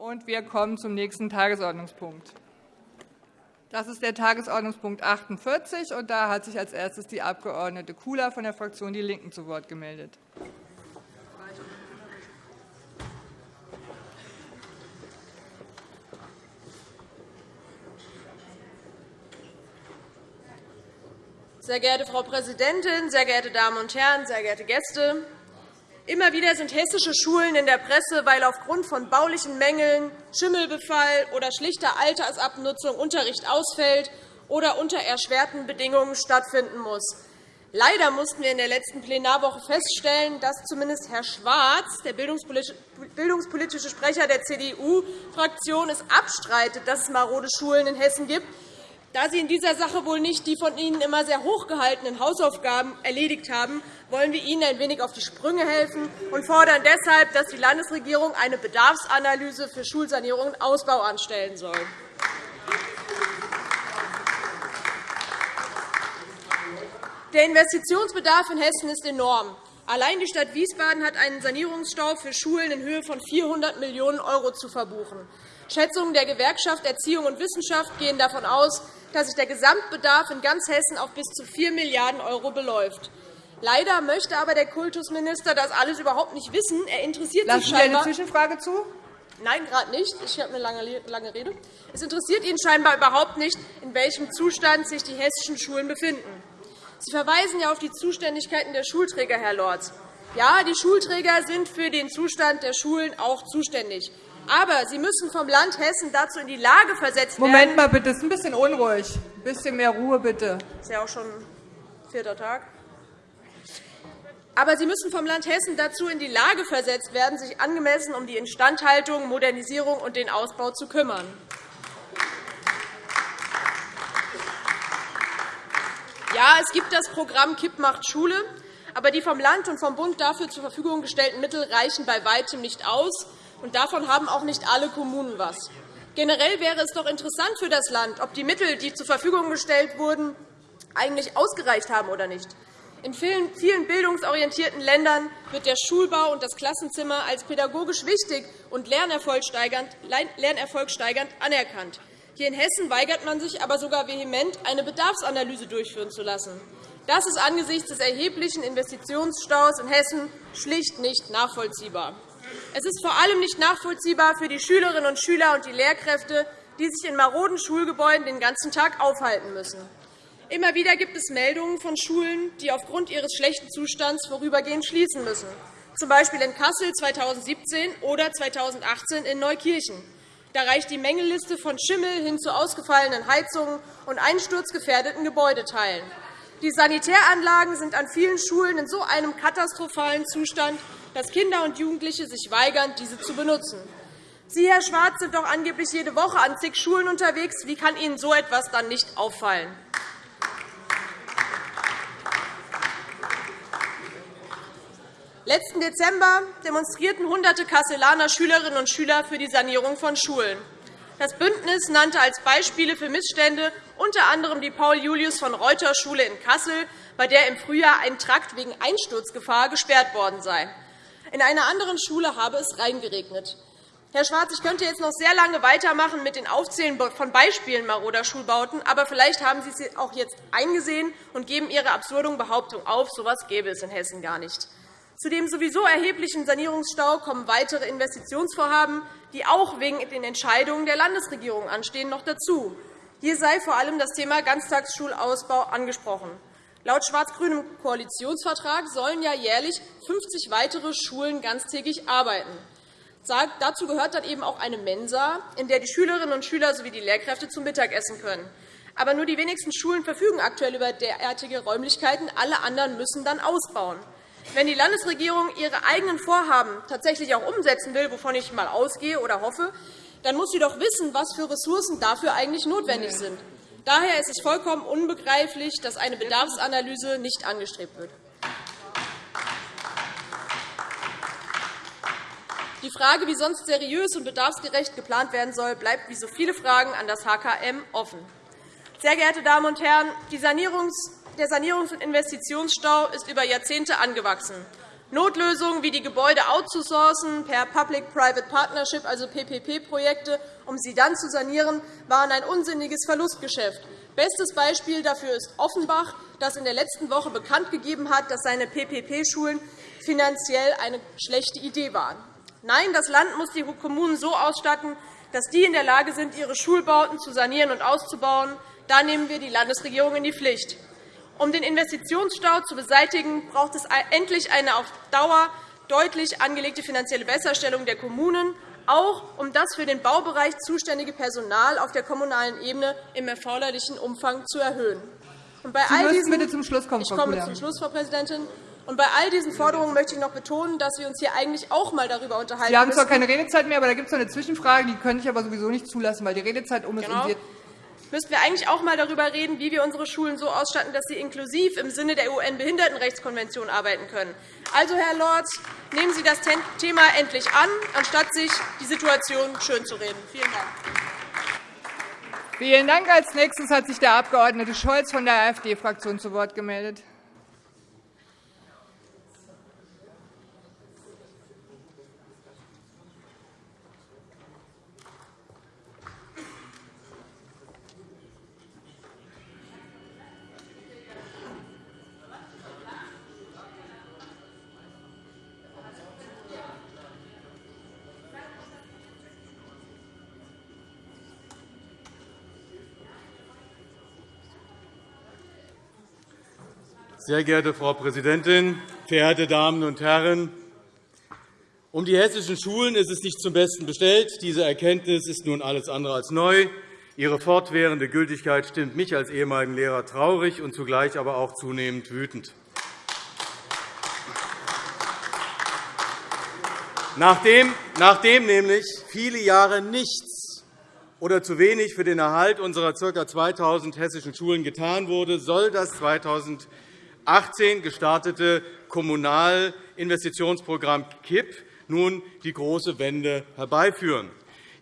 Und wir kommen zum nächsten Tagesordnungspunkt. Das ist der Tagesordnungspunkt 48. Und da hat sich als erstes die Abg. Kula von der Fraktion DIE LINKEN zu Wort gemeldet. Sehr geehrte Frau Präsidentin, sehr geehrte Damen und Herren, sehr geehrte Gäste! Immer wieder sind hessische Schulen in der Presse, weil aufgrund von baulichen Mängeln, Schimmelbefall oder schlichter Altersabnutzung Unterricht ausfällt oder unter erschwerten Bedingungen stattfinden muss. Leider mussten wir in der letzten Plenarwoche feststellen, dass zumindest Herr Schwarz, der bildungspolitische Sprecher der CDU-Fraktion, es abstreitet, dass es marode Schulen in Hessen gibt da Sie in dieser Sache wohl nicht die von Ihnen immer sehr hochgehaltenen Hausaufgaben erledigt haben, wollen wir Ihnen ein wenig auf die Sprünge helfen und fordern deshalb, dass die Landesregierung eine Bedarfsanalyse für Schulsanierung und Ausbau anstellen soll. Der Investitionsbedarf in Hessen ist enorm. Allein die Stadt Wiesbaden hat einen Sanierungsstau für Schulen in Höhe von 400 Millionen € zu verbuchen. Schätzungen der Gewerkschaft Erziehung und Wissenschaft gehen davon aus, dass sich der Gesamtbedarf in ganz Hessen auf bis zu 4 Milliarden € beläuft. Leider möchte aber der Kultusminister das alles überhaupt nicht wissen. Er interessiert Lassen sich scheinbar Sie eine Zwischenfrage zu? Nein, gerade nicht. Ich habe eine lange Rede. Es interessiert ihn scheinbar überhaupt nicht, in welchem Zustand sich die hessischen Schulen befinden. Sie verweisen ja auf die Zuständigkeiten der Schulträger, Herr Lorz. Ja, die Schulträger sind für den Zustand der Schulen auch zuständig. Aber sie müssen vom Land Hessen dazu in die Lage versetzt werden. Moment mal bitte, es ist ein bisschen unruhig. Ein bisschen mehr Ruhe bitte. Das ist ja auch schon vierter Tag. Aber sie müssen vom Land Hessen dazu in die Lage versetzt werden, sich angemessen um die Instandhaltung, Modernisierung und den Ausbau zu kümmern. Ja, es gibt das Programm KIP macht Schule, aber die vom Land und vom Bund dafür zur Verfügung gestellten Mittel reichen bei weitem nicht aus und davon haben auch nicht alle Kommunen etwas. Generell wäre es doch interessant für das Land, ob die Mittel, die zur Verfügung gestellt wurden, eigentlich ausgereicht haben oder nicht. In vielen bildungsorientierten Ländern wird der Schulbau und das Klassenzimmer als pädagogisch wichtig und lernerfolgsteigernd anerkannt. Hier in Hessen weigert man sich aber sogar vehement, eine Bedarfsanalyse durchführen zu lassen. Das ist angesichts des erheblichen Investitionsstaus in Hessen schlicht nicht nachvollziehbar. Es ist vor allem nicht nachvollziehbar für die Schülerinnen und Schüler und die Lehrkräfte, die sich in maroden Schulgebäuden den ganzen Tag aufhalten müssen. Immer wieder gibt es Meldungen von Schulen, die aufgrund ihres schlechten Zustands vorübergehend schließen müssen, z. B. in Kassel 2017 oder 2018 in Neukirchen. Da reicht die Mängelliste von Schimmel hin zu ausgefallenen Heizungen und einsturzgefährdeten Gebäudeteilen. Die Sanitäranlagen sind an vielen Schulen in so einem katastrophalen Zustand, dass Kinder und Jugendliche sich weigern, diese zu benutzen. Sie, Herr Schwarz, sind doch angeblich jede Woche an zig Schulen unterwegs. Wie kann Ihnen so etwas dann nicht auffallen? Letzten Dezember demonstrierten hunderte Kasselaner Schülerinnen und Schüler für die Sanierung von Schulen. Das Bündnis nannte als Beispiele für Missstände unter anderem die Paul-Julius-von-Reuter-Schule in Kassel, bei der im Frühjahr ein Trakt wegen Einsturzgefahr gesperrt worden sei. In einer anderen Schule habe es reingeregnet. Herr Schwarz, ich könnte jetzt noch sehr lange weitermachen mit den Aufzählen von Beispielen maroder Schulbauten, aber vielleicht haben Sie sie auch jetzt eingesehen und geben Ihre absurden Behauptung auf. So etwas gäbe es in Hessen gar nicht. Zu dem sowieso erheblichen Sanierungsstau kommen weitere Investitionsvorhaben, die auch wegen den Entscheidungen der Landesregierung anstehen, noch dazu. Hier sei vor allem das Thema Ganztagsschulausbau angesprochen. Laut schwarz-grünem Koalitionsvertrag sollen ja jährlich 50 weitere Schulen ganztägig arbeiten. Dazu gehört dann eben auch eine Mensa, in der die Schülerinnen und Schüler sowie die Lehrkräfte zum Mittag essen können. Aber nur die wenigsten Schulen verfügen aktuell über derartige Räumlichkeiten. Alle anderen müssen dann ausbauen. Wenn die Landesregierung ihre eigenen Vorhaben tatsächlich auch umsetzen will, wovon ich einmal ausgehe oder hoffe, dann muss sie doch wissen, was für Ressourcen dafür eigentlich notwendig sind. Daher ist es vollkommen unbegreiflich, dass eine Bedarfsanalyse nicht angestrebt wird. Die Frage, wie sonst seriös und bedarfsgerecht geplant werden soll, bleibt wie so viele Fragen an das HKM offen. Sehr geehrte Damen und Herren, der Sanierungs- und Investitionsstau ist über Jahrzehnte angewachsen. Notlösungen wie die Gebäude outzusourcen per Public-Private Partnership, also PPP-Projekte, um sie dann zu sanieren, waren ein unsinniges Verlustgeschäft. Bestes Beispiel dafür ist Offenbach, das in der letzten Woche bekannt gegeben hat, dass seine PPP-Schulen finanziell eine schlechte Idee waren. Nein, das Land muss die Kommunen so ausstatten, dass die in der Lage sind, ihre Schulbauten zu sanieren und auszubauen. Da nehmen wir die Landesregierung in die Pflicht. Um den Investitionsstau zu beseitigen, braucht es endlich eine auf Dauer deutlich angelegte finanzielle Besserstellung der Kommunen, auch um das für den Baubereich zuständige Personal auf der kommunalen Ebene im erforderlichen Umfang zu erhöhen. Und bei Sie all diesen, bitte zum Schluss kommen, ich komme zum Schluss, Frau Präsidentin. Und bei all diesen Forderungen möchte ich noch betonen, dass wir uns hier eigentlich auch einmal darüber unterhalten Sie haben zwar keine Redezeit mehr, aber da gibt es noch eine Zwischenfrage, die könnte ich aber sowieso nicht zulassen, weil die Redezeit um ist. Genau. Müssten wir eigentlich auch einmal darüber reden, wie wir unsere Schulen so ausstatten, dass sie inklusiv im Sinne der UN-Behindertenrechtskonvention arbeiten können. Also, Herr Lorz, nehmen Sie das Thema endlich an, anstatt sich die Situation schönzureden. Vielen Dank. Vielen Dank. Als nächstes hat sich der Abg. Scholz von der AfD-Fraktion zu Wort gemeldet. Sehr geehrte Frau Präsidentin, verehrte Damen und Herren! Um die hessischen Schulen ist es nicht zum Besten bestellt. Diese Erkenntnis ist nun alles andere als neu. Ihre fortwährende Gültigkeit stimmt mich als ehemaligen Lehrer traurig und zugleich aber auch zunehmend wütend. Nachdem, nachdem nämlich viele Jahre nichts oder zu wenig für den Erhalt unserer ca. 2.000 hessischen Schulen getan wurde, soll das 2000 2018 gestartete Kommunalinvestitionsprogramm KIP nun die große Wende herbeiführen.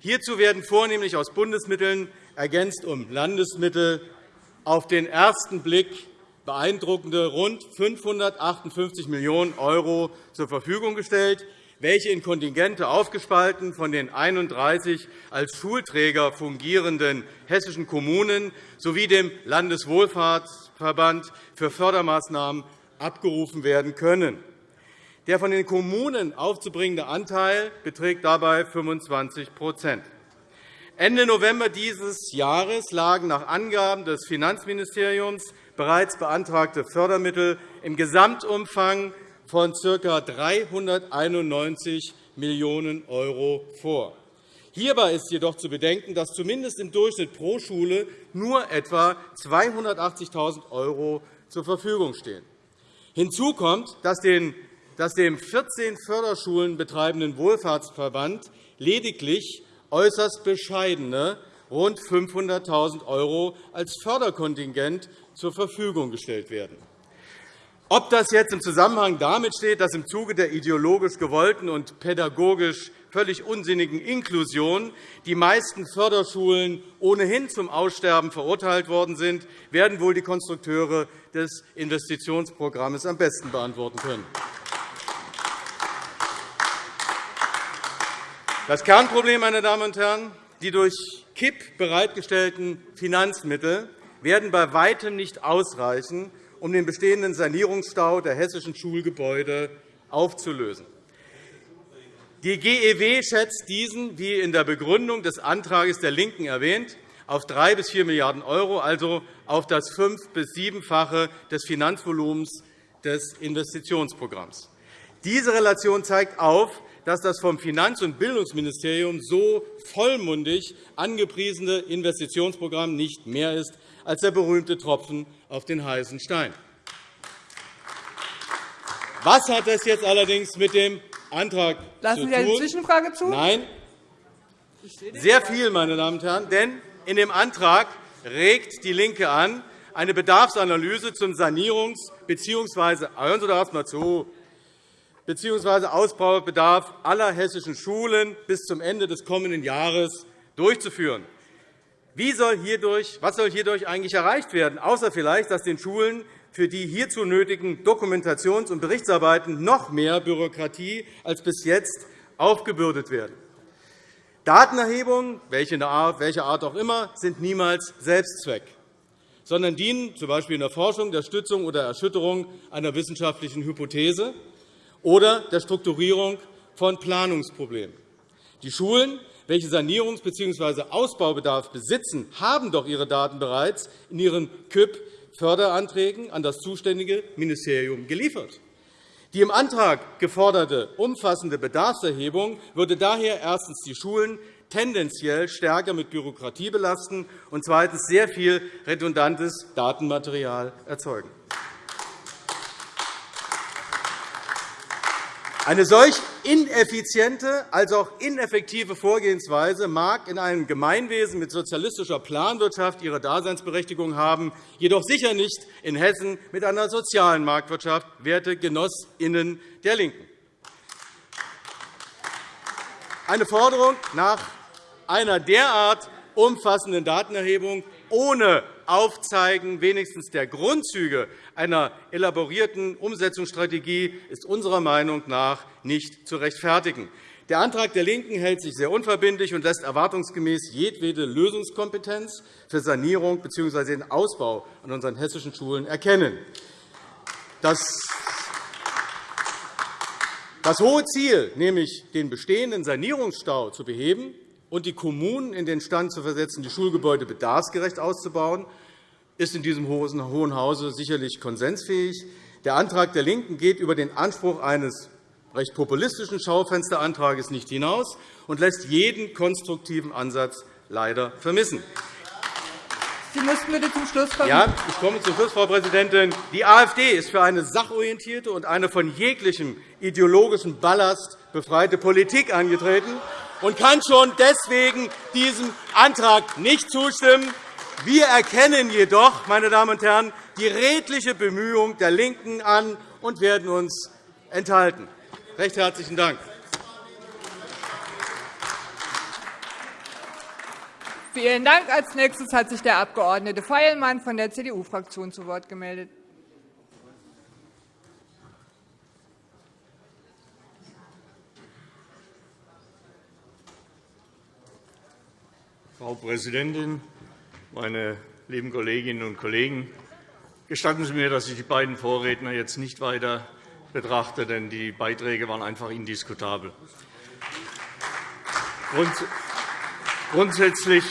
Hierzu werden vornehmlich aus Bundesmitteln ergänzt um Landesmittel auf den ersten Blick beeindruckende rund 558 Millionen € zur Verfügung gestellt, welche in Kontingente aufgespalten von den 31 als Schulträger fungierenden hessischen Kommunen sowie dem Landeswohlfahrtsverband für Fördermaßnahmen abgerufen werden können. Der von den Kommunen aufzubringende Anteil beträgt dabei 25% Ende November dieses Jahres lagen nach Angaben des Finanzministeriums bereits beantragte Fördermittel im Gesamtumfang von ca. 391 Millionen € vor. Hierbei ist jedoch zu bedenken, dass zumindest im Durchschnitt pro Schule nur etwa 280.000 € zur Verfügung stehen. Hinzu kommt, dass dem 14 Förderschulen betreibenden Wohlfahrtsverband lediglich äußerst bescheidene rund 500.000 € als Förderkontingent zur Verfügung gestellt werden. Ob das jetzt im Zusammenhang damit steht, dass im Zuge der ideologisch gewollten und pädagogisch völlig unsinnigen Inklusion die meisten Förderschulen ohnehin zum Aussterben verurteilt worden sind, werden wohl die Konstrukteure des Investitionsprogramms am besten beantworten können. Das Kernproblem, meine Damen und Herren, die durch KIP bereitgestellten Finanzmittel werden bei weitem nicht ausreichen, um den bestehenden Sanierungsstau der hessischen Schulgebäude aufzulösen. Die GEW schätzt diesen, wie in der Begründung des Antrags der LINKEN erwähnt, auf 3 bis 4 Milliarden €, also auf das fünf- bis siebenfache des Finanzvolumens des Investitionsprogramms. Diese Relation zeigt auf, dass das vom Finanz- und Bildungsministerium so vollmundig angepriesene Investitionsprogramm nicht mehr ist als der berühmte Tropfen auf den heißen Stein. Was hat das jetzt allerdings mit dem Antrag Lassen Sie eine Zwischenfrage zu? Nein. Sehr viel, meine Damen und Herren. Denn in dem Antrag regt DIE LINKE an, eine Bedarfsanalyse zum Sanierungs- bzw. hören Sie doch mal zu, bzw. Ausbaubedarf aller hessischen Schulen bis zum Ende des kommenden Jahres durchzuführen. Wie soll hierdurch, was soll hierdurch eigentlich erreicht werden, außer vielleicht, dass den Schulen für die hierzu nötigen Dokumentations- und Berichtsarbeiten noch mehr Bürokratie als bis jetzt aufgebürdet werden. Datenerhebungen, welcher Art auch immer, sind niemals Selbstzweck, sondern dienen z. B. in der Forschung, der Stützung oder Erschütterung einer wissenschaftlichen Hypothese oder der Strukturierung von Planungsproblemen. Die Schulen, welche Sanierungs- bzw. Ausbaubedarf besitzen, haben doch ihre Daten bereits in ihren KÜP-Förderanträgen an das zuständige Ministerium geliefert. Die im Antrag geforderte umfassende Bedarfserhebung würde daher erstens die Schulen tendenziell stärker mit Bürokratie belasten und zweitens sehr viel redundantes Datenmaterial erzeugen. Eine solch ineffiziente als auch ineffektive Vorgehensweise mag in einem Gemeinwesen mit sozialistischer Planwirtschaft ihre Daseinsberechtigung haben, jedoch sicher nicht in Hessen mit einer sozialen Marktwirtschaft, werte GenossInnen der LINKEN. Eine Forderung nach einer derart umfassenden Datenerhebung ohne Aufzeigen wenigstens der Grundzüge einer elaborierten Umsetzungsstrategie ist unserer Meinung nach nicht zu rechtfertigen. Der Antrag der LINKEN hält sich sehr unverbindlich und lässt erwartungsgemäß jedwede Lösungskompetenz für Sanierung bzw. den Ausbau an unseren hessischen Schulen erkennen. Das das hohe Ziel, nämlich den bestehenden Sanierungsstau zu beheben, und die Kommunen in den Stand zu versetzen, die Schulgebäude bedarfsgerecht auszubauen, ist in diesem Hohen Hause sicherlich konsensfähig. Der Antrag der LINKEN geht über den Anspruch eines recht populistischen Schaufensterantrags nicht hinaus und lässt jeden konstruktiven Ansatz leider vermissen. Sie müssen bitte zum Schluss kommen. Ja, ich komme zum Schluss, Frau Präsidentin. Die AfD ist für eine sachorientierte und eine von jeglichem ideologischen Ballast befreite Politik angetreten und kann schon deswegen diesem Antrag nicht zustimmen. Wir erkennen jedoch, meine Damen und Herren, die redliche Bemühung der LINKEN an und werden uns enthalten. Recht herzlichen Dank. Vielen Dank. Als nächstes hat sich der Abg. Feilmann von der CDU-Fraktion zu Wort gemeldet. Frau Präsidentin, meine lieben Kolleginnen und Kollegen! Gestatten Sie mir, dass ich die beiden Vorredner jetzt nicht weiter betrachte, denn die Beiträge waren einfach indiskutabel. Grundsätzlich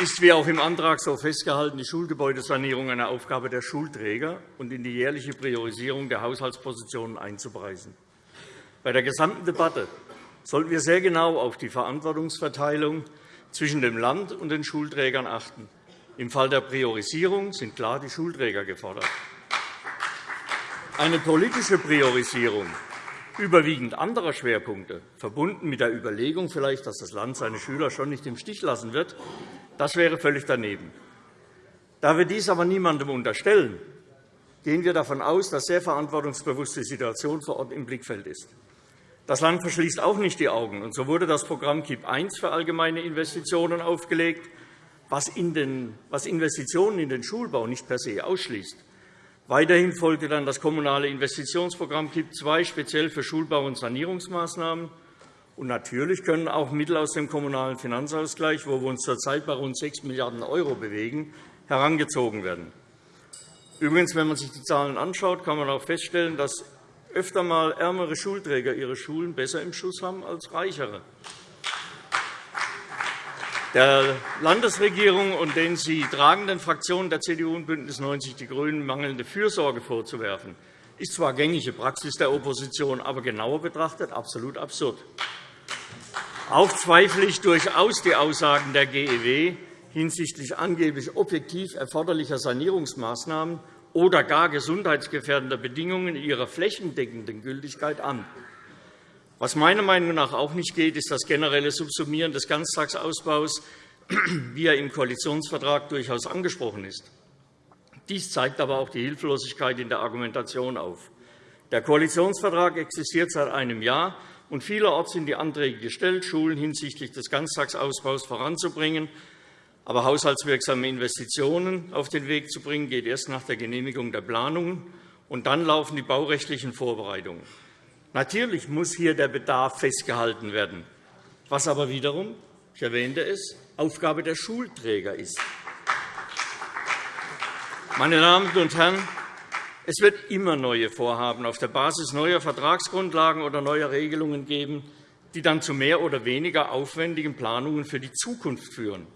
ist, wie auch im Antrag so festgehalten, die Schulgebäudesanierung eine Aufgabe der Schulträger und in die jährliche Priorisierung der Haushaltspositionen einzupreisen. Bei der gesamten Debatte sollten wir sehr genau auf die Verantwortungsverteilung zwischen dem Land und den Schulträgern achten. Im Fall der Priorisierung sind klar die Schulträger gefordert. Eine politische Priorisierung überwiegend anderer Schwerpunkte, verbunden mit der Überlegung vielleicht, dass das Land seine Schüler schon nicht im Stich lassen wird, das wäre völlig daneben. Da wir dies aber niemandem unterstellen, gehen wir davon aus, dass sehr verantwortungsbewusst die Situation vor Ort im Blickfeld ist. Das Land verschließt auch nicht die Augen. Und so wurde das Programm KIP I für allgemeine Investitionen aufgelegt, was Investitionen in den Schulbau nicht per se ausschließt. Weiterhin folgte dann das Kommunale Investitionsprogramm KIP II speziell für Schulbau- und Sanierungsmaßnahmen. Und natürlich können auch Mittel aus dem Kommunalen Finanzausgleich, wo wir uns zurzeit bei rund 6 Milliarden € bewegen, herangezogen werden. Übrigens, wenn man sich die Zahlen anschaut, kann man auch feststellen, dass öfter einmal ärmere Schulträger ihre Schulen besser im Schuss haben als reichere. Der Landesregierung und den sie tragenden Fraktionen der CDU und BÜNDNIS 90 die GRÜNEN mangelnde Fürsorge vorzuwerfen, ist zwar gängige Praxis der Opposition, aber genauer betrachtet absolut absurd. Auch zweifle ich durchaus die Aussagen der GEW hinsichtlich angeblich objektiv erforderlicher Sanierungsmaßnahmen oder gar gesundheitsgefährdender Bedingungen in ihrer flächendeckenden Gültigkeit an. Was meiner Meinung nach auch nicht geht, ist das generelle Subsumieren des Ganztagsausbaus, wie er im Koalitionsvertrag durchaus angesprochen ist. Dies zeigt aber auch die Hilflosigkeit in der Argumentation auf. Der Koalitionsvertrag existiert seit einem Jahr, und vielerorts sind die Anträge gestellt, Schulen hinsichtlich des Ganztagsausbaus voranzubringen. Aber haushaltswirksame Investitionen auf den Weg zu bringen, geht erst nach der Genehmigung der Planungen, und dann laufen die baurechtlichen Vorbereitungen. Natürlich muss hier der Bedarf festgehalten werden, was aber wiederum, ich erwähnte es, Aufgabe der Schulträger ist. Meine Damen und Herren, es wird immer neue Vorhaben auf der Basis neuer Vertragsgrundlagen oder neuer Regelungen geben, die dann zu mehr oder weniger aufwendigen Planungen für die Zukunft führen.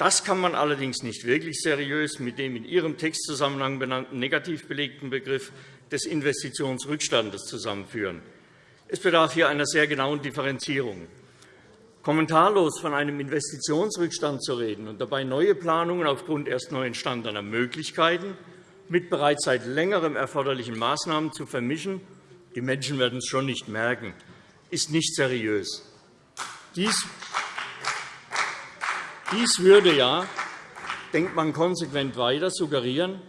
Das kann man allerdings nicht wirklich seriös mit dem in Ihrem Textzusammenhang benannten negativ belegten Begriff des Investitionsrückstandes zusammenführen. Es bedarf hier einer sehr genauen Differenzierung. Kommentarlos von einem Investitionsrückstand zu reden und dabei neue Planungen aufgrund erst neu entstandener Möglichkeiten mit bereits seit Längerem erforderlichen Maßnahmen zu vermischen, die Menschen werden es schon nicht merken, ist nicht seriös. Dies dies würde ja, denkt man konsequent weiter, suggerieren,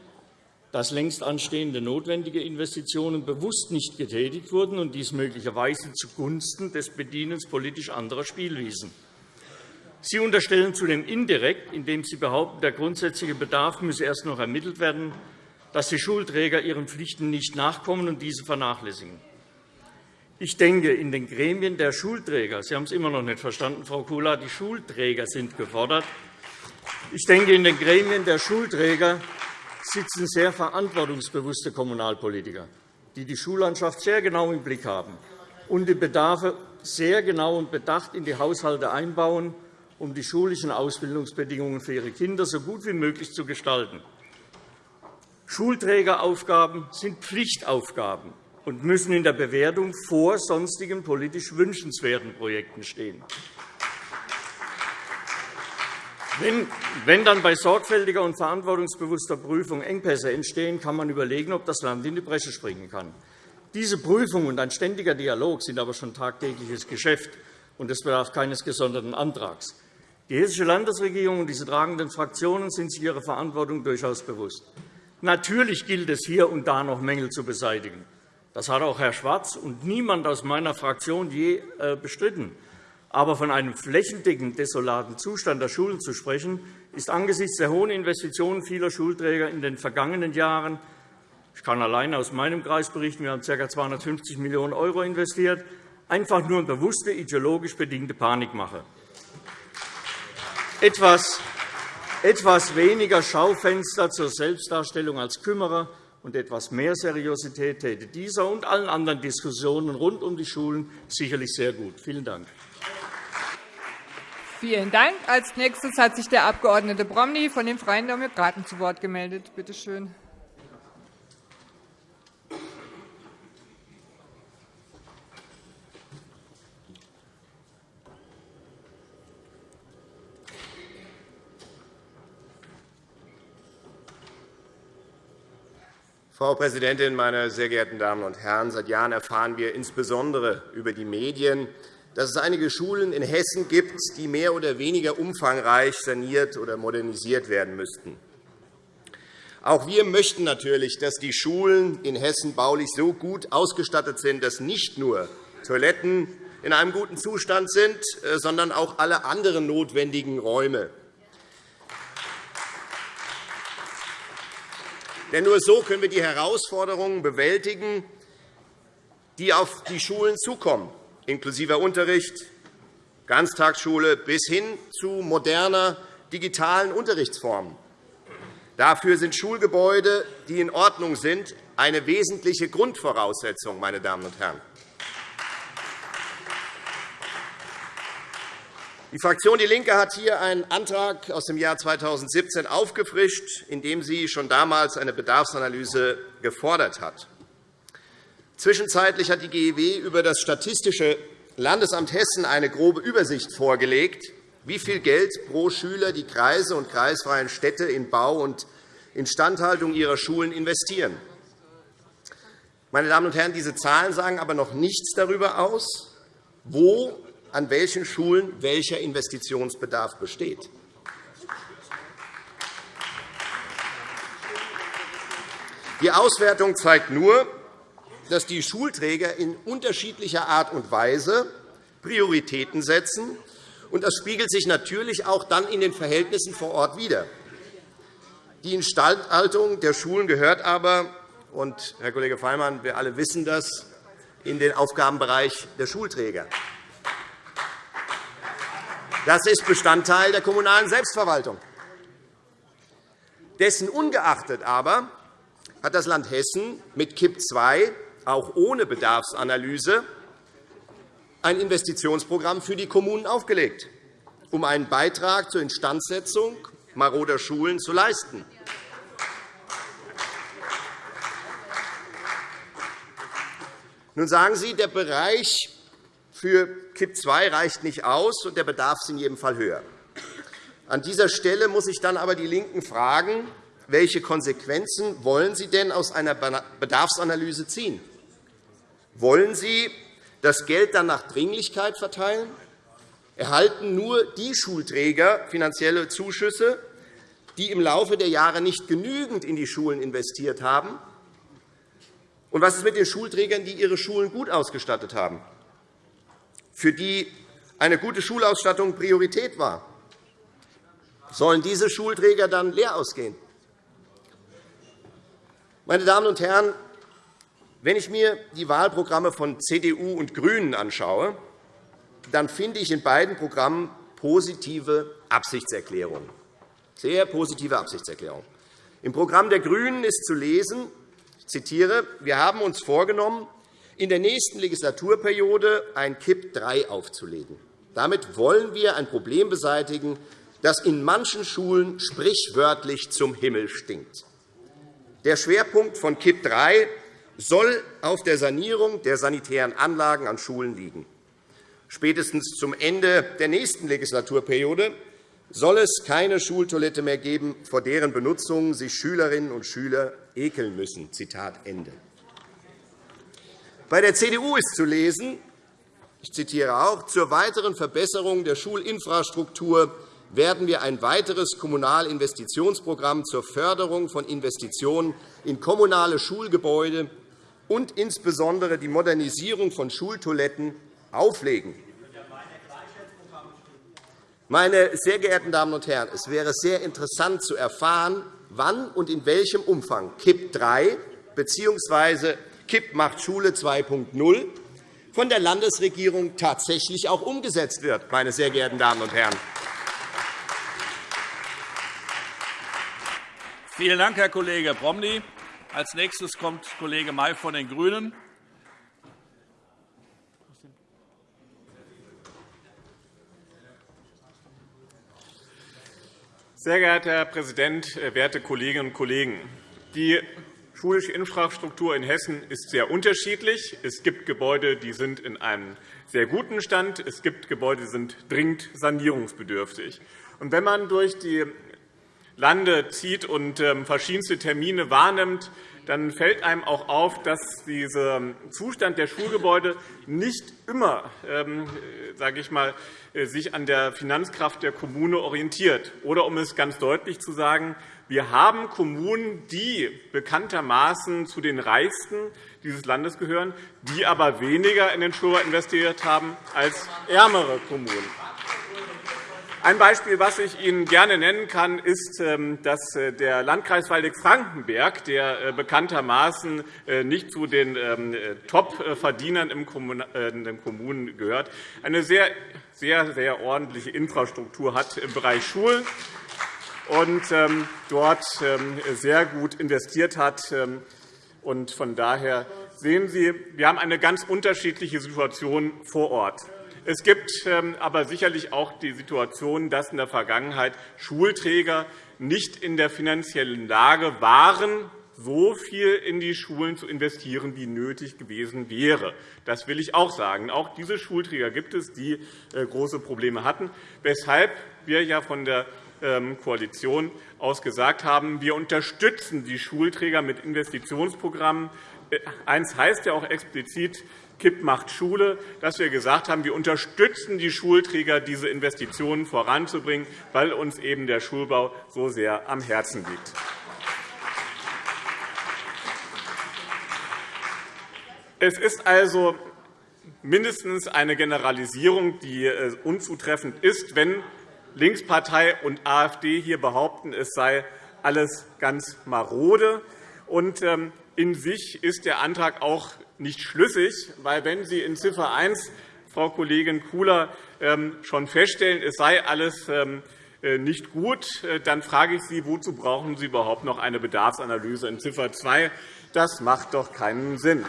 dass längst anstehende notwendige Investitionen bewusst nicht getätigt wurden und dies möglicherweise zugunsten des Bedienens politisch anderer Spielwiesen. Sie unterstellen zudem indirekt, indem Sie behaupten, der grundsätzliche Bedarf müsse erst noch ermittelt werden, dass die Schulträger ihren Pflichten nicht nachkommen und diese vernachlässigen. Ich denke, in den Gremien der Schulträger – Sie haben es immer noch nicht verstanden, Frau Kula, die Schulträger sind gefordert – ich denke, in den Gremien der Schulträger sitzen sehr verantwortungsbewusste Kommunalpolitiker, die die Schullandschaft sehr genau im Blick haben und die Bedarfe sehr genau und bedacht in die Haushalte einbauen, um die schulischen Ausbildungsbedingungen für ihre Kinder so gut wie möglich zu gestalten. Schulträgeraufgaben sind Pflichtaufgaben und müssen in der Bewertung vor sonstigen politisch wünschenswerten Projekten stehen. Wenn dann bei sorgfältiger und verantwortungsbewusster Prüfung Engpässe entstehen, kann man überlegen, ob das Land in die Bresche springen kann. Diese Prüfung und ein ständiger Dialog sind aber schon tagtägliches Geschäft, und es bedarf keines gesonderten Antrags. Die Hessische Landesregierung und diese tragenden Fraktionen sind sich ihrer Verantwortung durchaus bewusst. Natürlich gilt es, hier und da noch Mängel zu beseitigen. Das hat auch Herr Schwarz und niemand aus meiner Fraktion je äh, bestritten. Aber von einem flächendeckend desolaten Zustand der Schulen zu sprechen, ist angesichts der hohen Investitionen vieler Schulträger in den vergangenen Jahren – ich kann allein aus meinem Kreis berichten, wir haben ca. 250 Millionen € investiert – einfach nur eine bewusste, ideologisch bedingte Panikmache. Etwas weniger Schaufenster zur Selbstdarstellung als Kümmerer und etwas mehr Seriosität täte dieser und allen anderen Diskussionen rund um die Schulen sicherlich sehr gut. Vielen Dank. Vielen Dank. Als nächstes hat sich der Abg. Bromley von den Freien Demokraten zu Wort gemeldet. Bitte schön. Frau Präsidentin, meine sehr geehrten Damen und Herren! Seit Jahren erfahren wir insbesondere über die Medien, dass es einige Schulen in Hessen gibt, die mehr oder weniger umfangreich saniert oder modernisiert werden müssten. Auch wir möchten natürlich, dass die Schulen in Hessen baulich so gut ausgestattet sind, dass nicht nur Toiletten in einem guten Zustand sind, äh, sondern auch alle anderen notwendigen Räume. Denn nur so können wir die Herausforderungen bewältigen, die auf die Schulen zukommen, inklusive Unterricht, Ganztagsschule bis hin zu moderner digitalen Unterrichtsformen. Dafür sind Schulgebäude, die in Ordnung sind, eine wesentliche Grundvoraussetzung. Meine Damen und Herren. Die Fraktion DIE LINKE hat hier einen Antrag aus dem Jahr 2017 aufgefrischt, in dem sie schon damals eine Bedarfsanalyse gefordert hat. Zwischenzeitlich hat die GEW über das Statistische Landesamt Hessen eine grobe Übersicht vorgelegt, wie viel Geld pro Schüler die Kreise und kreisfreien Städte in Bau und Instandhaltung ihrer Schulen investieren. Meine Damen und Herren, diese Zahlen sagen aber noch nichts darüber aus, wo an welchen Schulen welcher Investitionsbedarf besteht. Die Auswertung zeigt nur, dass die Schulträger in unterschiedlicher Art und Weise Prioritäten setzen und das spiegelt sich natürlich auch dann in den Verhältnissen vor Ort wider. Die Instandhaltung der Schulen gehört aber, und Herr Kollege Feimann, wir alle wissen das, in den Aufgabenbereich der Schulträger. Das ist Bestandteil der kommunalen Selbstverwaltung. Dessen ungeachtet aber hat das Land Hessen mit KIP II auch ohne Bedarfsanalyse ein Investitionsprogramm für die Kommunen aufgelegt, um einen Beitrag zur Instandsetzung maroder Schulen zu leisten. Nun sagen Sie, der Bereich für KIP II reicht nicht aus, und der Bedarf ist in jedem Fall höher. An dieser Stelle muss ich dann aber die LINKEN fragen, welche Konsequenzen wollen Sie denn aus einer Bedarfsanalyse ziehen? Wollen Sie das Geld dann nach Dringlichkeit verteilen? Erhalten nur die Schulträger finanzielle Zuschüsse, die im Laufe der Jahre nicht genügend in die Schulen investiert haben? Und was ist mit den Schulträgern, die ihre Schulen gut ausgestattet haben, für die eine gute Schulausstattung Priorität war? Sollen diese Schulträger dann leer ausgehen? Meine Damen und Herren, wenn ich mir die Wahlprogramme von CDU und GRÜNEN anschaue, dann finde ich in beiden Programmen positive Absichtserklärungen. Sehr positive Absichtserklärungen. Im Programm der GRÜNEN ist zu lesen, ich zitiere, wir haben uns vorgenommen, in der nächsten Legislaturperiode ein KIP III aufzulegen. Damit wollen wir ein Problem beseitigen, das in manchen Schulen sprichwörtlich zum Himmel stinkt. Der Schwerpunkt von KIP III soll auf der Sanierung der sanitären Anlagen an Schulen liegen. Spätestens zum Ende der nächsten Legislaturperiode soll es keine Schultoilette mehr geben, vor deren Benutzung sich Schülerinnen und Schüler ekeln müssen. Zitat Ende. Bei der CDU ist zu lesen, ich zitiere auch, zur weiteren Verbesserung der Schulinfrastruktur werden wir ein weiteres Kommunalinvestitionsprogramm zur Förderung von Investitionen in kommunale Schulgebäude und insbesondere die Modernisierung von Schultoiletten auflegen. Meine sehr geehrten Damen und Herren, es wäre sehr interessant zu erfahren, wann und in welchem Umfang KIP III bzw. KIP macht Schule 2.0 von der Landesregierung tatsächlich auch umgesetzt wird. Meine sehr geehrten Damen und Herren. Vielen Dank, Herr Kollege Promny. Als nächstes kommt Kollege May von den GRÜNEN. Sehr geehrter Herr Präsident, werte Kolleginnen und Kollegen! Die schulische Infrastruktur in Hessen ist sehr unterschiedlich. Es gibt Gebäude, die sind in einem sehr guten Stand. Es gibt Gebäude, die sind dringend sanierungsbedürftig. wenn man durch die Lande zieht und ähm, verschiedenste Termine wahrnimmt, dann fällt einem auch auf, dass dieser Zustand der Schulgebäude nicht immer ähm, sage ich mal, sich an der Finanzkraft der Kommune orientiert. Oder um es ganz deutlich zu sagen, wir haben Kommunen, die bekanntermaßen zu den reichsten dieses Landes gehören, die aber weniger in den Schulbau investiert haben als ärmere Kommunen. Ein Beispiel, das ich Ihnen gerne nennen kann, ist, ähm, dass äh, der Landkreis Waldeck-Frankenberg, der äh, bekanntermaßen äh, nicht zu den ähm, Top-Verdienern in den Kommunen gehört, eine sehr, sehr, sehr ordentliche Infrastruktur hat im Bereich Schulen und ähm, dort sehr gut investiert hat. Von daher sehen Sie, wir haben eine ganz unterschiedliche Situation vor Ort. Es gibt ähm, aber sicherlich auch die Situation, dass in der Vergangenheit Schulträger nicht in der finanziellen Lage waren, so viel in die Schulen zu investieren, wie nötig gewesen wäre. Das will ich auch sagen. Auch diese Schulträger gibt es, die äh, große Probleme hatten, weshalb wir ja von der ähm, Koalition aus gesagt haben, wir unterstützen die Schulträger mit Investitionsprogrammen. Äh, eins heißt ja auch explizit, KIP macht Schule, dass wir gesagt haben, wir unterstützen die Schulträger, diese Investitionen voranzubringen, weil uns eben der Schulbau so sehr am Herzen liegt. Es ist also mindestens eine Generalisierung, die äh, unzutreffend ist, wenn Linkspartei und AfD hier behaupten, es sei alles ganz marode. Und ähm, in sich ist der Antrag auch nicht schlüssig, weil wenn Sie in Ziffer 1, Frau Kollegin Kula, ähm, schon feststellen, es sei alles ähm, äh, nicht gut, äh, dann frage ich Sie, wozu brauchen Sie überhaupt noch eine Bedarfsanalyse in Ziffer 2? Das macht doch keinen Sinn.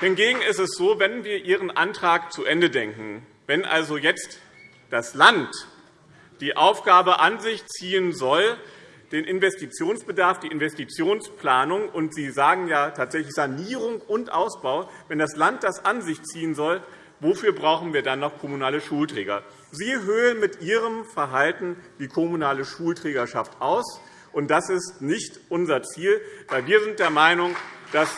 Hingegen ist es so, wenn wir Ihren Antrag zu Ende denken, wenn also jetzt das Land die Aufgabe an sich ziehen soll, den Investitionsbedarf, die Investitionsplanung, und Sie sagen ja tatsächlich Sanierung und Ausbau, wenn das Land das an sich ziehen soll, wofür brauchen wir dann noch kommunale Schulträger? Sie höhlen mit Ihrem Verhalten die kommunale Schulträgerschaft aus. Und das ist nicht unser Ziel, weil wir sind der Meinung, dass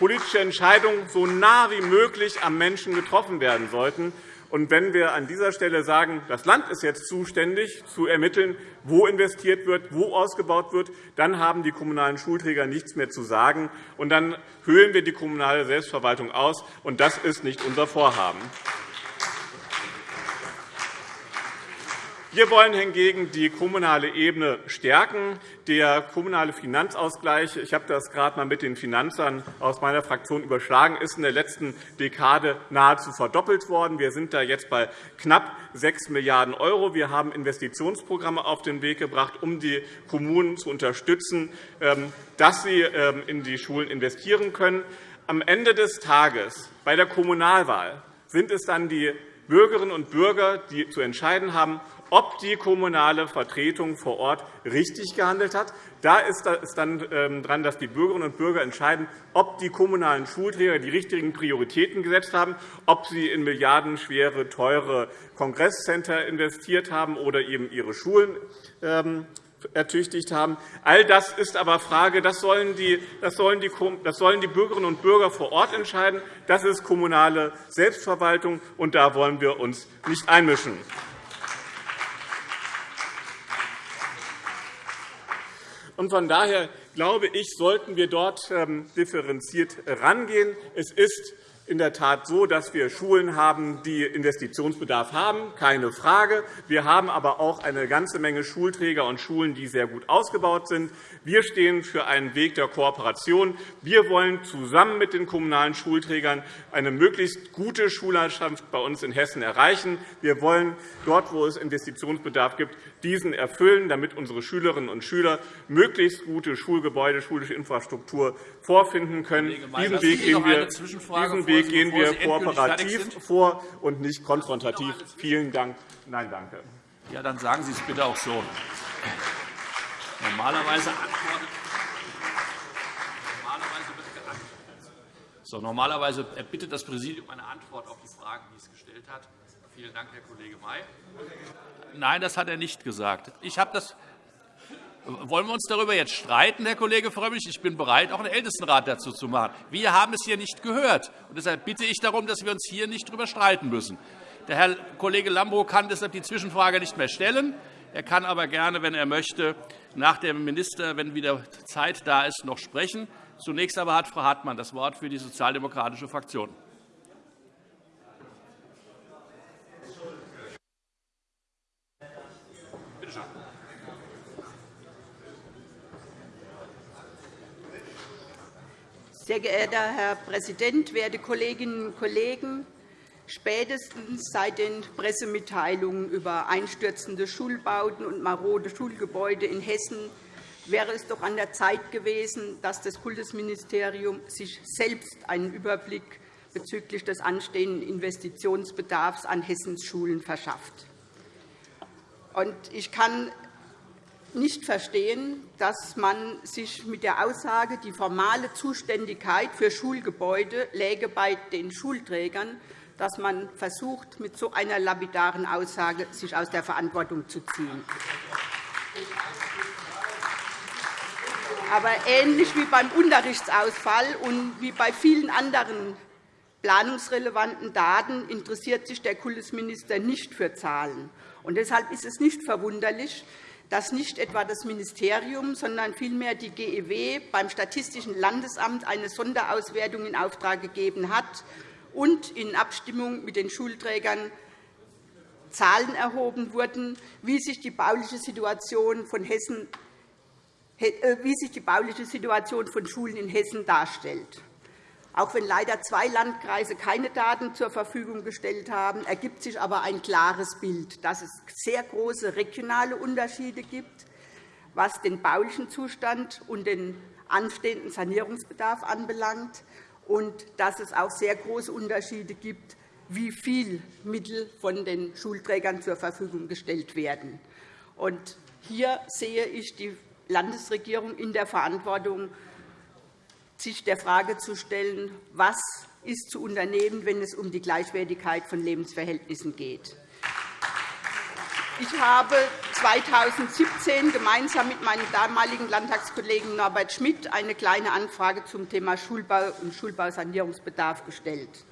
politische Entscheidungen so nah wie möglich am Menschen getroffen werden sollten. Und wenn wir an dieser Stelle sagen, das Land ist jetzt zuständig, zu ermitteln, wo investiert wird, wo ausgebaut wird, dann haben die kommunalen Schulträger nichts mehr zu sagen. Und dann höhlen wir die kommunale Selbstverwaltung aus. Und das ist nicht unser Vorhaben. Wir wollen hingegen die kommunale Ebene stärken. Der kommunale Finanzausgleich, ich habe das gerade einmal mit den Finanzern aus meiner Fraktion überschlagen, ist in der letzten Dekade nahezu verdoppelt worden. Wir sind da jetzt bei knapp 6 Milliarden €. Wir haben Investitionsprogramme auf den Weg gebracht, um die Kommunen zu unterstützen, ähm, dass sie ähm, in die Schulen investieren können. Am Ende des Tages bei der Kommunalwahl sind es dann die Bürgerinnen und Bürger, die zu entscheiden haben, ob die kommunale Vertretung vor Ort richtig gehandelt hat. Da ist es dann ähm, dran, dass die Bürgerinnen und Bürger entscheiden, ob die kommunalen Schulträger die richtigen Prioritäten gesetzt haben, ob sie in milliardenschwere, teure Kongresscenter investiert haben oder eben ihre Schulen ähm, ertüchtigt haben. All das ist aber Frage, das sollen die, Bürgerinnen und Bürger vor Ort entscheiden. Das ist kommunale Selbstverwaltung, und da wollen wir uns nicht einmischen. Von daher glaube ich, sollten wir dort ähm, differenziert herangehen. Es ist in der Tat so, dass wir Schulen haben, die Investitionsbedarf haben, keine Frage. Wir haben aber auch eine ganze Menge Schulträger und Schulen, die sehr gut ausgebaut sind. Wir stehen für einen Weg der Kooperation. Wir wollen zusammen mit den kommunalen Schulträgern eine möglichst gute Schullandschaft bei uns in Hessen erreichen. Wir wollen dort, wo es Investitionsbedarf gibt, diesen erfüllen, damit unsere Schülerinnen und Schüler möglichst gute Schulgebäude, schulische Infrastruktur vorfinden können. Diesen Weg gehen wir, Weg gehen wir kooperativ vor und nicht konfrontativ. Vielen Dank. Nein, danke. Ja, dann sagen Sie es bitte auch so. Normalerweise antwortet so, normalerweise erbittet das Präsidium eine Antwort auf die Fragen, die es gestellt hat. Vielen Dank, Herr Kollege May. Nein, das hat er nicht gesagt. Ich habe das wollen wir uns darüber jetzt streiten, Herr Kollege Frömmrich? Ich bin bereit, auch einen Ältestenrat dazu zu machen. Wir haben es hier nicht gehört. Und deshalb bitte ich darum, dass wir uns hier nicht darüber streiten müssen. Der Herr Kollege Lambrou kann deshalb die Zwischenfrage nicht mehr stellen. Er kann aber gerne, wenn er möchte, nach dem Minister, wenn wieder Zeit da ist, noch sprechen. Zunächst aber hat Frau Hartmann das Wort für die sozialdemokratische Fraktion. Sehr geehrter Herr Präsident, werte Kolleginnen und Kollegen! Spätestens seit den Pressemitteilungen über einstürzende Schulbauten und marode Schulgebäude in Hessen wäre es doch an der Zeit gewesen, dass das Kultusministerium sich selbst einen Überblick bezüglich des anstehenden Investitionsbedarfs an Hessens Schulen verschafft. Ich kann nicht verstehen, dass man sich mit der Aussage, die formale Zuständigkeit für Schulgebäude läge bei den Schulträgern, dass man versucht, mit so einer lapidaren Aussage sich aus der Verantwortung zu ziehen. Aber ähnlich wie beim Unterrichtsausfall und wie bei vielen anderen planungsrelevanten Daten interessiert sich der Kultusminister nicht für Zahlen. Und deshalb ist es nicht verwunderlich, dass nicht etwa das Ministerium, sondern vielmehr die GEW beim Statistischen Landesamt eine Sonderauswertung in Auftrag gegeben hat und in Abstimmung mit den Schulträgern Zahlen erhoben wurden, wie sich die bauliche Situation von Hessen äh, wie sich die bauliche Situation von Schulen in Hessen darstellt. Auch wenn leider zwei Landkreise keine Daten zur Verfügung gestellt haben, ergibt sich aber ein klares Bild, dass es sehr große regionale Unterschiede gibt, was den baulichen Zustand und den anstehenden Sanierungsbedarf anbelangt, und dass es auch sehr große Unterschiede gibt, wie viel Mittel von den Schulträgern zur Verfügung gestellt werden. hier sehe ich die Landesregierung in der Verantwortung, sich der Frage zu stellen, was ist zu unternehmen, wenn es um die Gleichwertigkeit von Lebensverhältnissen geht. Ich habe 2017 gemeinsam mit meinem damaligen Landtagskollegen Norbert Schmidt eine Kleine Anfrage zum Thema Schulbau und Schulbausanierungsbedarf gestellt.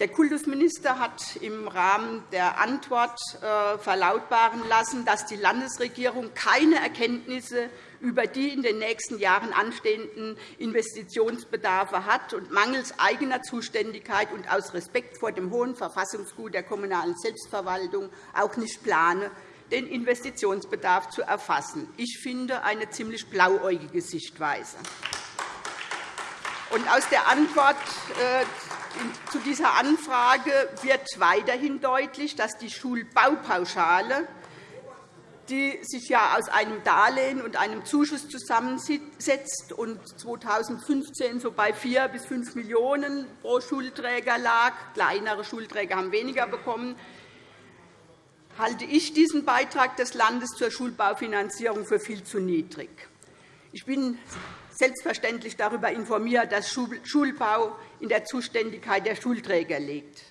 Der Kultusminister hat im Rahmen der Antwort äh, verlautbaren lassen, dass die Landesregierung keine Erkenntnisse über die in den nächsten Jahren anstehenden Investitionsbedarfe hat und mangels eigener Zuständigkeit und aus Respekt vor dem hohen Verfassungsgut der kommunalen Selbstverwaltung auch nicht plane, den Investitionsbedarf zu erfassen. Ich finde eine ziemlich blauäugige Sichtweise. Und aus der Antwort äh, zu dieser Anfrage wird weiterhin deutlich, dass die Schulbaupauschale, die sich ja aus einem Darlehen und einem Zuschuss zusammensetzt und 2015 so bei 4 bis 5 Millionen € pro Schulträger lag, kleinere Schulträger haben weniger bekommen, halte ich diesen Beitrag des Landes zur Schulbaufinanzierung für viel zu niedrig. Ich bin selbstverständlich darüber informiert, dass Schulbau in der Zuständigkeit der Schulträger liegt.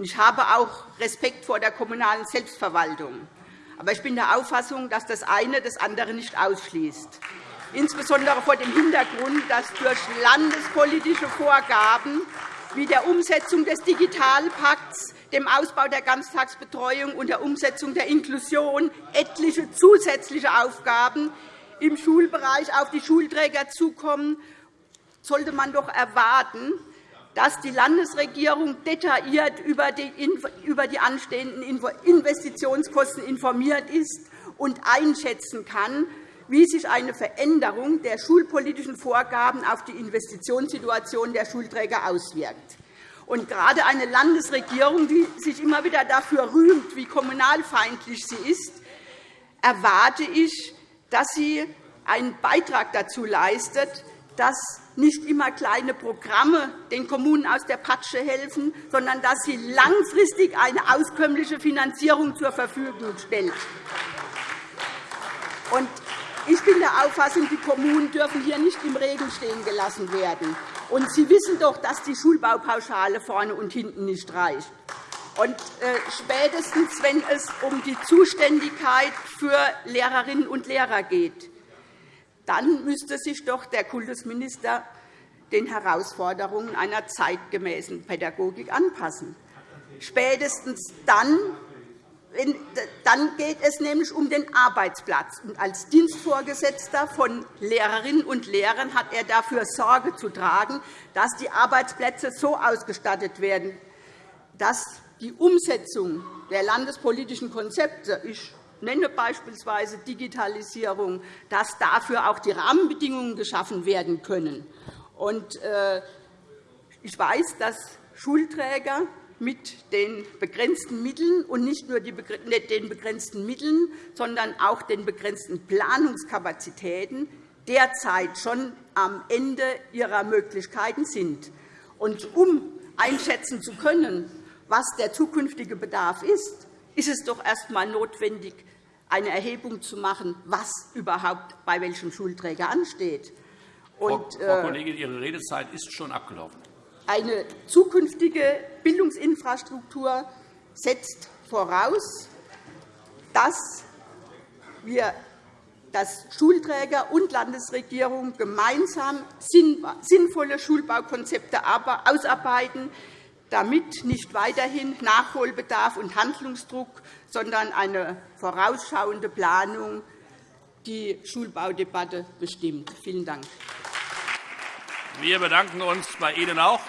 Ich habe auch Respekt vor der kommunalen Selbstverwaltung. Aber ich bin der Auffassung, dass das eine das andere nicht ausschließt, insbesondere vor dem Hintergrund, dass durch landespolitische Vorgaben wie der Umsetzung des Digitalpakts, dem Ausbau der Ganztagsbetreuung und der Umsetzung der Inklusion etliche zusätzliche Aufgaben im Schulbereich auf die Schulträger zukommen, sollte man doch erwarten, dass die Landesregierung detailliert über die anstehenden Investitionskosten informiert ist und einschätzen kann, wie sich eine Veränderung der schulpolitischen Vorgaben auf die Investitionssituation der Schulträger auswirkt. Und gerade eine Landesregierung, die sich immer wieder dafür rühmt, wie kommunalfeindlich sie ist, erwarte ich, dass sie einen Beitrag dazu leistet, dass nicht immer kleine Programme den Kommunen aus der Patsche helfen, sondern dass sie langfristig eine auskömmliche Finanzierung zur Verfügung stellt. Ich bin der Auffassung, die Kommunen dürfen hier nicht im Regen stehen gelassen werden. Und Sie wissen doch, dass die Schulbaupauschale vorne und hinten nicht reicht. Und äh, spätestens, wenn es um die Zuständigkeit für Lehrerinnen und Lehrer geht, dann müsste sich doch der Kultusminister den Herausforderungen einer zeitgemäßen Pädagogik anpassen. Spätestens dann, dann geht es nämlich um den Arbeitsplatz. Und als Dienstvorgesetzter von Lehrerinnen und Lehrern hat er dafür Sorge zu tragen, dass die Arbeitsplätze so ausgestattet werden, dass die Umsetzung der landespolitischen Konzepte, ich nenne beispielsweise Digitalisierung, dass dafür auch die Rahmenbedingungen geschaffen werden können. Äh, ich weiß, dass Schulträger mit den begrenzten Mitteln und nicht nur den begrenzten Mitteln, sondern auch den begrenzten Planungskapazitäten derzeit schon am Ende ihrer Möglichkeiten sind. Und um einschätzen zu können, was der zukünftige Bedarf ist, ist es doch erst einmal notwendig, eine Erhebung zu machen, was überhaupt bei welchem Schulträger ansteht. Und, Frau äh, Kollegin, Ihre Redezeit ist schon abgelaufen. Eine zukünftige Bildungsinfrastruktur setzt voraus, dass wir dass Schulträger und Landesregierung gemeinsam sinnvolle Schulbaukonzepte ausarbeiten, damit nicht weiterhin Nachholbedarf und Handlungsdruck, sondern eine vorausschauende Planung die Schulbaudebatte bestimmt. Vielen Dank. Wir bedanken uns bei Ihnen auch.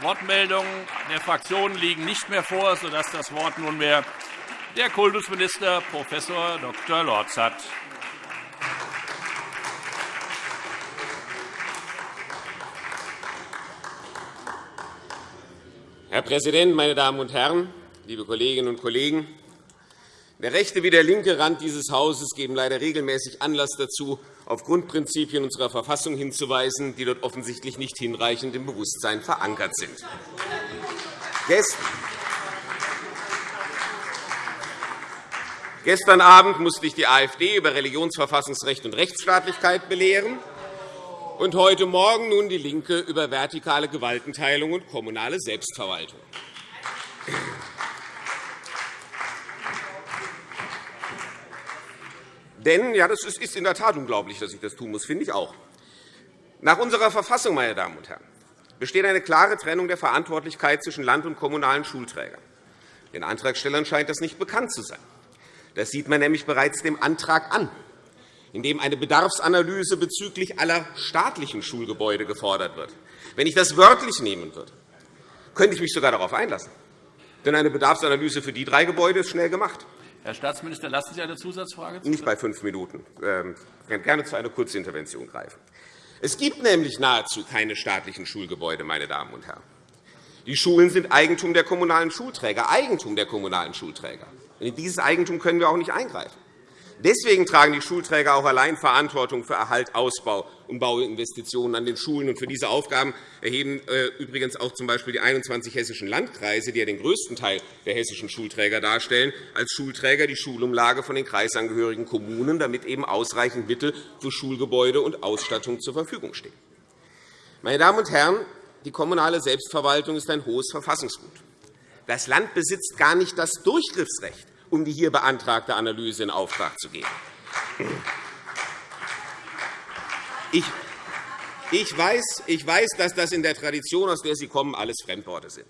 Wortmeldungen der Fraktionen liegen nicht mehr vor, sodass das Wort nunmehr der Kultusminister Prof. Dr. Lorz hat. Herr Präsident, meine Damen und Herren, liebe Kolleginnen und Kollegen! Der rechte wie der linke Rand dieses Hauses geben leider regelmäßig Anlass dazu, auf Grundprinzipien unserer Verfassung hinzuweisen, die dort offensichtlich nicht hinreichend im Bewusstsein verankert sind. Gestern Abend musste ich die AfD über Religionsverfassungsrecht und Rechtsstaatlichkeit belehren und heute Morgen nun die LINKE über vertikale Gewaltenteilung und kommunale Selbstverwaltung. Denn, ja, das ist in der Tat unglaublich, dass ich das tun muss, finde ich auch. Nach unserer Verfassung, meine Damen und Herren, besteht eine klare Trennung der Verantwortlichkeit zwischen Land- und kommunalen Schulträgern. Den Antragstellern scheint das nicht bekannt zu sein. Das sieht man nämlich bereits dem Antrag an, in dem eine Bedarfsanalyse bezüglich aller staatlichen Schulgebäude gefordert wird. Wenn ich das wörtlich nehmen würde, könnte ich mich sogar darauf einlassen. Denn eine Bedarfsanalyse für die drei Gebäude ist schnell gemacht. Herr Staatsminister, lassen Sie eine Zusatzfrage zu? Nicht bei fünf Minuten. Ich kann gerne zu einer Kurzintervention greifen. Es gibt nämlich nahezu keine staatlichen Schulgebäude, meine Damen und Herren. Die Schulen sind Eigentum der kommunalen Schulträger, Eigentum der kommunalen Schulträger. In dieses Eigentum können wir auch nicht eingreifen. Deswegen tragen die Schulträger auch allein Verantwortung für Erhalt, Ausbau und Bauinvestitionen an den Schulen. Für diese Aufgaben erheben äh, übrigens auch z. B. die 21 hessischen Landkreise, die ja den größten Teil der hessischen Schulträger darstellen, als Schulträger die Schulumlage von den kreisangehörigen Kommunen, damit eben ausreichend Mittel für Schulgebäude und Ausstattung zur Verfügung stehen. Meine Damen und Herren, die kommunale Selbstverwaltung ist ein hohes Verfassungsgut. Das Land besitzt gar nicht das Durchgriffsrecht um die hier beantragte Analyse in Auftrag zu geben. Ich weiß, ich weiß, dass das in der Tradition, aus der Sie kommen, alles Fremdworte sind.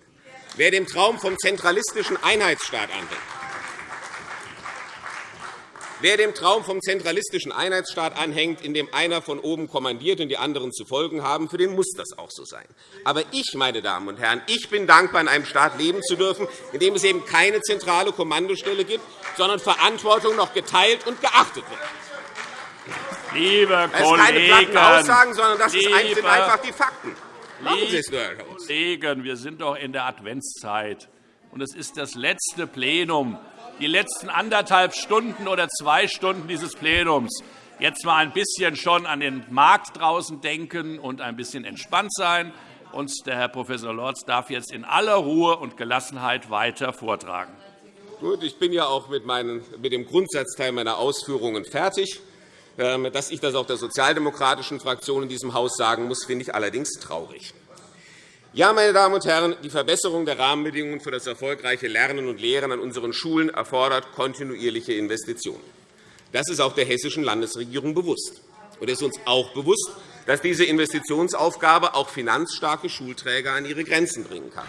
Wer dem Traum vom zentralistischen Einheitsstaat anhängt, Wer dem Traum vom zentralistischen Einheitsstaat anhängt, in dem einer von oben kommandiert und die anderen zu folgen haben, für den muss das auch so sein. Aber ich, meine Damen und Herren, ich bin dankbar, in einem Staat leben zu dürfen, in dem es eben keine zentrale Kommandostelle gibt, sondern Verantwortung noch geteilt und geachtet wird. Liebe das sind keine platten Aussagen, sondern das sind einfach die Fakten. Machen Sie es nur, Herr Kollegen, wir sind doch in der Adventszeit, und es ist das letzte Plenum die letzten anderthalb Stunden oder zwei Stunden dieses Plenums jetzt mal ein bisschen schon an den Markt draußen denken und ein bisschen entspannt sein. Und der Herr Prof. Lorz darf jetzt in aller Ruhe und Gelassenheit weiter vortragen. Gut, ich bin ja auch mit, meinen, mit dem Grundsatzteil meiner Ausführungen fertig. Ähm, dass ich das auch der sozialdemokratischen Fraktion in diesem Haus sagen muss, finde ich allerdings traurig. Ja, meine Damen und Herren, die Verbesserung der Rahmenbedingungen für das erfolgreiche Lernen und Lehren an unseren Schulen erfordert kontinuierliche Investitionen. Das ist auch der hessischen Landesregierung bewusst. Und es ist uns auch bewusst, dass diese Investitionsaufgabe auch finanzstarke Schulträger an ihre Grenzen bringen kann.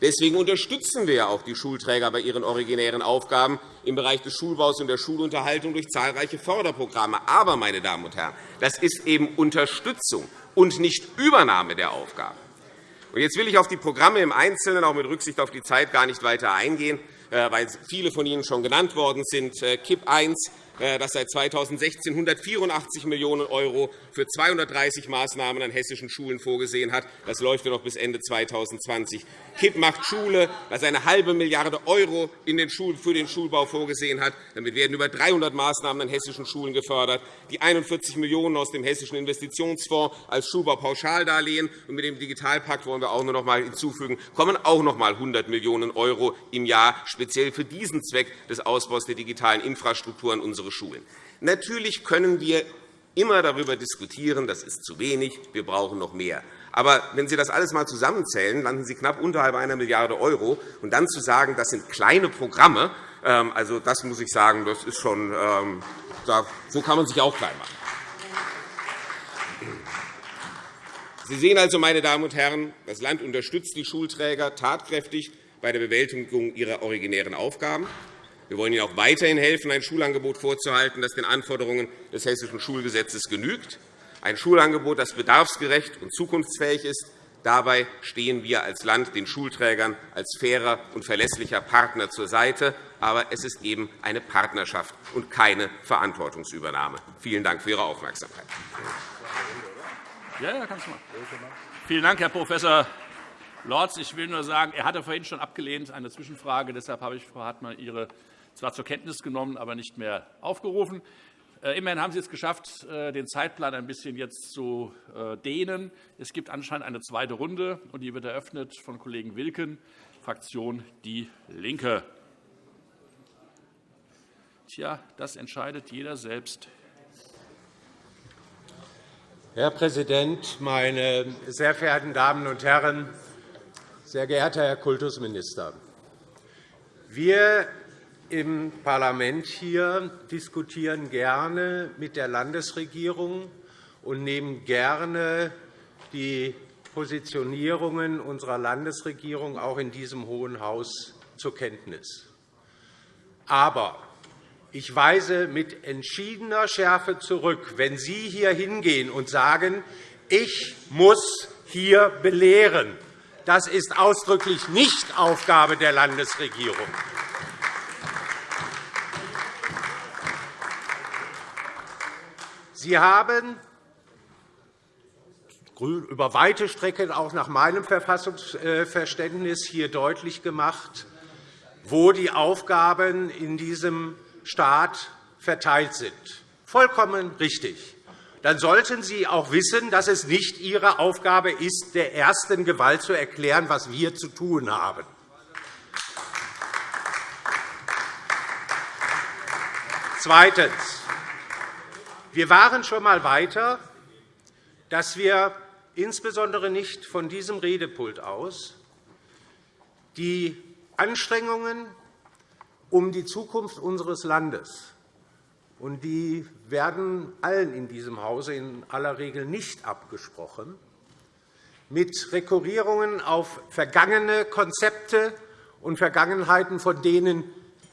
Deswegen unterstützen wir auch die Schulträger bei ihren originären Aufgaben im Bereich des Schulbaus und der Schulunterhaltung durch zahlreiche Förderprogramme. Aber, meine Damen und Herren, das ist eben Unterstützung und nicht Übernahme der Aufgaben. Jetzt will ich auf die Programme im Einzelnen, auch mit Rücksicht auf die Zeit, gar nicht weiter eingehen, äh, weil viele von Ihnen schon genannt worden sind. Äh, KIP 1 dass seit 2016 184 Millionen € für 230 Maßnahmen an hessischen Schulen vorgesehen hat. Das läuft ja noch bis Ende 2020. KIP macht Schule, das eine halbe Milliarde € für den Schulbau vorgesehen hat. Damit werden über 300 Maßnahmen an hessischen Schulen gefördert. Die 41 Millionen € aus dem Hessischen Investitionsfonds als Schulbaupauschaldarlehen und mit dem Digitalpakt wollen wir auch noch einmal hinzufügen, kommen auch noch einmal 100 Millionen € im Jahr speziell für diesen Zweck des Ausbaus der digitalen Infrastruktur an unsere Schulen. Natürlich können wir immer darüber diskutieren, das ist zu wenig, wir brauchen noch mehr. Aber wenn Sie das alles einmal zusammenzählen, landen Sie knapp unterhalb einer Milliarde €. Und dann zu sagen, das sind kleine Programme, ähm, also das muss ich sagen, das ist schon, ähm, so kann man sich auch klein machen. Sie sehen also, meine Damen und Herren, das Land unterstützt die Schulträger tatkräftig bei der Bewältigung ihrer originären Aufgaben. Wir wollen Ihnen auch weiterhin helfen, ein Schulangebot vorzuhalten, das den Anforderungen des Hessischen Schulgesetzes genügt, ein Schulangebot, das bedarfsgerecht und zukunftsfähig ist. Dabei stehen wir als Land den Schulträgern als fairer und verlässlicher Partner zur Seite. Aber es ist eben eine Partnerschaft und keine Verantwortungsübernahme. Vielen Dank für Ihre Aufmerksamkeit. Ja, ja, kannst du mal. Vielen Dank, Herr Prof. Lorz. Ich will nur sagen, er hatte vorhin schon abgelehnt, eine Zwischenfrage. Deshalb habe ich, Frau Hartmann, Ihre zwar zur Kenntnis genommen, aber nicht mehr aufgerufen. Äh, immerhin haben Sie es geschafft, äh, den Zeitplan ein bisschen jetzt zu äh, dehnen. Es gibt anscheinend eine zweite Runde, und die wird eröffnet von Kollegen Wilken, Fraktion DIE LINKE. Tja, das entscheidet jeder selbst. Herr Präsident, meine sehr verehrten Damen und Herren! Sehr geehrter Herr Kultusminister! Wir im Parlament hier diskutieren gerne mit der Landesregierung und nehmen gerne die Positionierungen unserer Landesregierung auch in diesem Hohen Haus zur Kenntnis. Aber ich weise mit entschiedener Schärfe zurück, wenn Sie hier hingehen und sagen, ich muss hier belehren. Das ist ausdrücklich nicht Aufgabe der Landesregierung. Sie haben über weite Strecken auch nach meinem Verfassungsverständnis hier deutlich gemacht, wo die Aufgaben in diesem Staat verteilt sind. Vollkommen richtig. Dann sollten Sie auch wissen, dass es nicht Ihre Aufgabe ist, der ersten Gewalt zu erklären, was wir zu tun haben. Zweitens. Wir waren schon einmal weiter, dass wir insbesondere nicht von diesem Redepult aus die Anstrengungen um die Zukunft unseres Landes. Und die werden allen in diesem Hause in aller Regel nicht abgesprochen, mit Rekurrierungen auf vergangene Konzepte und Vergangenheiten, von denen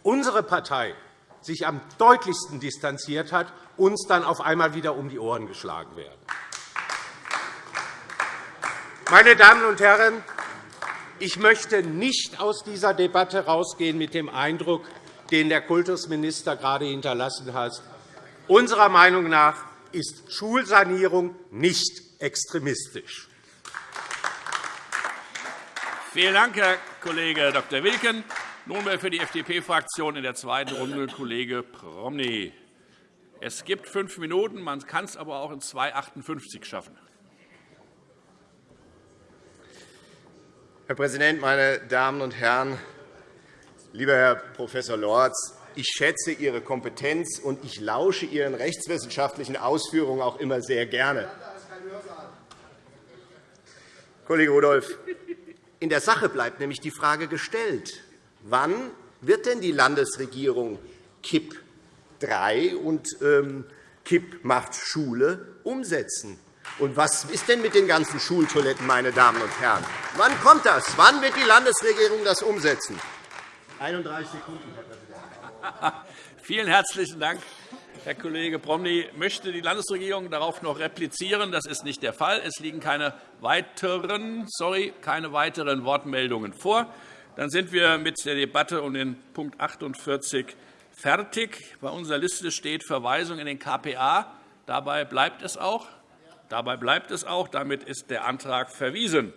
unsere Partei sich am deutlichsten distanziert hat, uns dann auf einmal wieder um die Ohren geschlagen werden. Meine Damen und Herren, ich möchte nicht aus dieser Debatte herausgehen mit dem Eindruck, den der Kultusminister gerade hinterlassen hat. Unserer Meinung nach ist Schulsanierung nicht extremistisch. Vielen Dank, Herr Kollege Dr. Wilken. Nunmehr für die FDP-Fraktion in der zweiten Runde Kollege Promny. Es gibt fünf Minuten, man kann es aber auch in 2,58 schaffen. Herr Präsident, meine Damen und Herren! Lieber Herr Prof. Lorz, ich schätze Ihre Kompetenz, und ich lausche Ihren rechtswissenschaftlichen Ausführungen auch immer sehr gerne. Kollege Rudolph, in der Sache bleibt nämlich die Frage gestellt, wann wird denn die Landesregierung KIP III und ähm, KIP macht Schule umsetzen? Und was ist denn mit den ganzen Schultoiletten, meine Damen und Herren? Wann kommt das? Wann wird die Landesregierung das umsetzen? 31 Sekunden, Herr Präsident. Vielen herzlichen Dank. Herr Kollege Promny, möchte die Landesregierung darauf noch replizieren? Das ist nicht der Fall. Es liegen keine weiteren, sorry, keine weiteren Wortmeldungen vor. Dann sind wir mit der Debatte um den Punkt 48 fertig. Bei unserer Liste steht Verweisung in den KPA. Dabei bleibt es auch. Dabei bleibt es auch. Damit ist der Antrag verwiesen.